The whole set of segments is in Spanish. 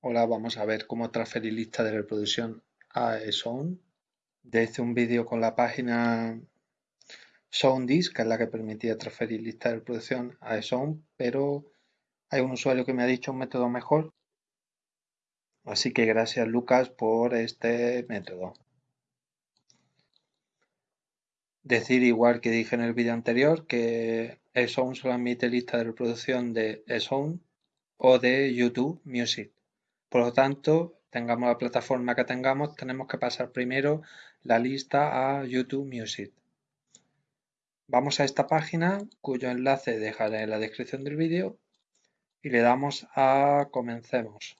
Hola, vamos a ver cómo transferir lista de reproducción a Sound. Hice un vídeo con la página SoundDisk, que es la que permitía transferir lista de reproducción a Sound, pero hay un usuario que me ha dicho un método mejor. Así que gracias Lucas por este método. Decir igual que dije en el vídeo anterior que Sound solo admite lista de reproducción de Sound o de YouTube Music. Por lo tanto, tengamos la plataforma que tengamos, tenemos que pasar primero la lista a YouTube Music. Vamos a esta página, cuyo enlace dejaré en la descripción del vídeo, y le damos a Comencemos.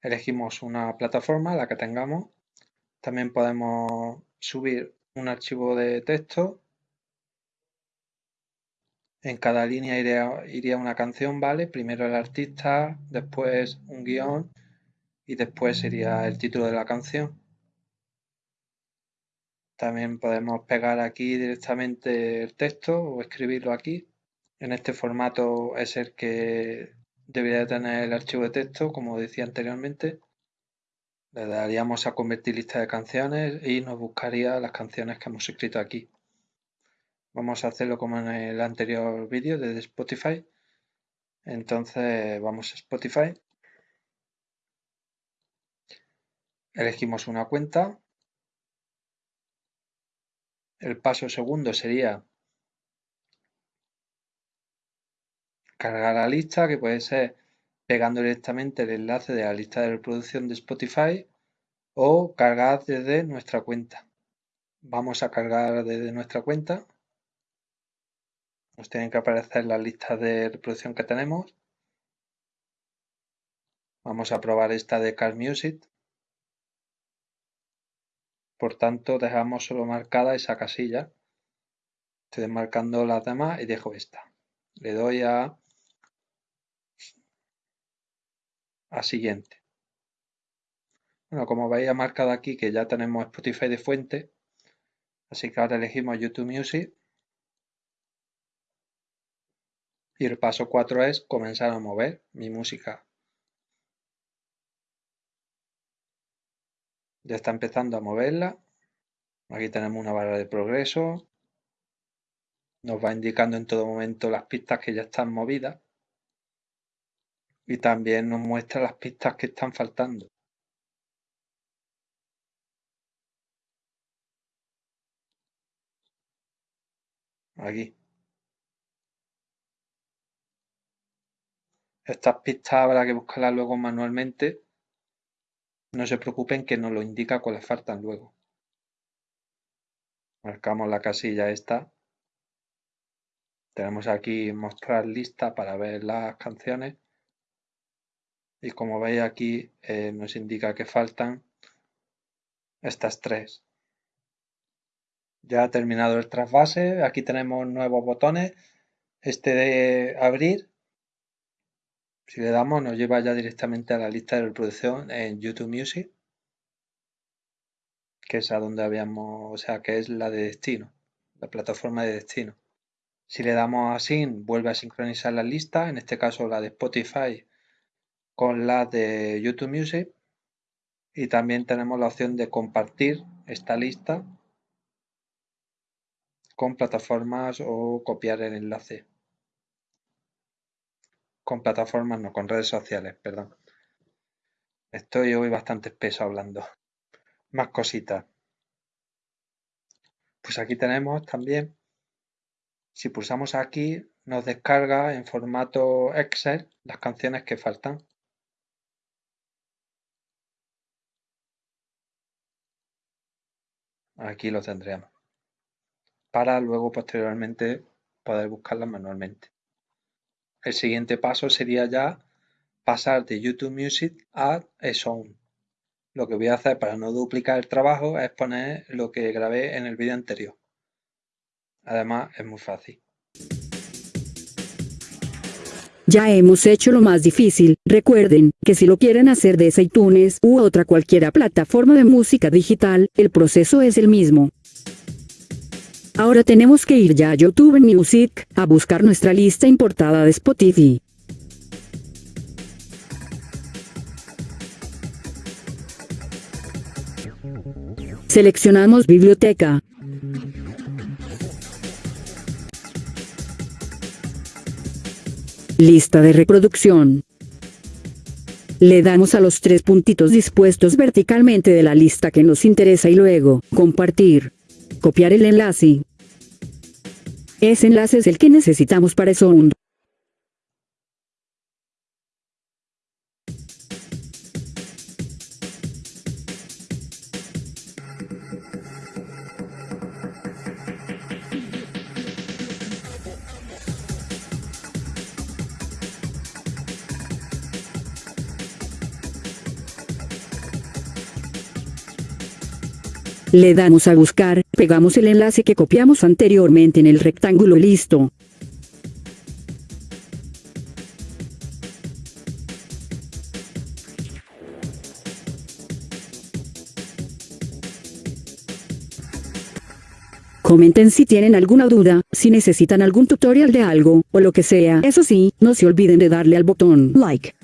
Elegimos una plataforma, la que tengamos. También podemos subir un archivo de texto en cada línea iría, una canción, ¿vale? Primero el artista, después un guion y después sería el título de la canción. También podemos pegar aquí directamente el texto o escribirlo aquí. En este formato es el que debería tener el archivo de texto, como decía anteriormente. Le daríamos a convertir lista de canciones y nos buscaría las canciones que hemos escrito aquí. Vamos a hacerlo como en el anterior vídeo de Spotify. Entonces vamos a Spotify. Elegimos una cuenta. El paso segundo sería cargar la lista, que puede ser pegando directamente el enlace de la lista de reproducción de Spotify o cargar desde nuestra cuenta. Vamos a cargar desde nuestra cuenta nos tienen que aparecer las listas de reproducción que tenemos. Vamos a probar esta de Car Music. Por tanto, dejamos solo marcada esa casilla. Estoy desmarcando las demás y dejo esta. Le doy a, a siguiente. Bueno, como veis ha marcado aquí que ya tenemos Spotify de fuente, así que ahora elegimos YouTube Music Y el paso 4 es comenzar a mover mi música. Ya está empezando a moverla. Aquí tenemos una barra de progreso. Nos va indicando en todo momento las pistas que ya están movidas. Y también nos muestra las pistas que están faltando. Aquí. Estas pistas habrá que buscarlas luego manualmente. No se preocupen que nos lo indica cuáles faltan luego. Marcamos la casilla esta. Tenemos aquí mostrar lista para ver las canciones. Y como veis aquí eh, nos indica que faltan estas tres. Ya ha terminado el trasvase. Aquí tenemos nuevos botones. Este de abrir si le damos nos lleva ya directamente a la lista de reproducción en YouTube Music, que es a donde habíamos, o sea, que es la de destino, la plataforma de destino. Si le damos a Sync, vuelve a sincronizar la lista, en este caso la de Spotify con la de YouTube Music. Y también tenemos la opción de compartir esta lista con plataformas o copiar el enlace con plataformas, no, con redes sociales, perdón. Estoy hoy bastante espeso hablando. Más cositas. Pues aquí tenemos también, si pulsamos aquí, nos descarga en formato Excel las canciones que faltan. Aquí lo tendremos. Para luego posteriormente poder buscarlas manualmente. El siguiente paso sería ya pasar de YouTube Music a Sound. Lo que voy a hacer para no duplicar el trabajo es poner lo que grabé en el vídeo anterior. Además es muy fácil. Ya hemos hecho lo más difícil, recuerden, que si lo quieren hacer desde iTunes u otra cualquiera plataforma de música digital, el proceso es el mismo. Ahora tenemos que ir ya a YouTube Music, a buscar nuestra lista importada de Spotify. Seleccionamos biblioteca. Lista de reproducción. Le damos a los tres puntitos dispuestos verticalmente de la lista que nos interesa y luego, compartir. Copiar el enlace. Ese enlace es el que necesitamos para Sound. Le damos a buscar, pegamos el enlace que copiamos anteriormente en el rectángulo listo. Comenten si tienen alguna duda, si necesitan algún tutorial de algo, o lo que sea. Eso sí, no se olviden de darle al botón like.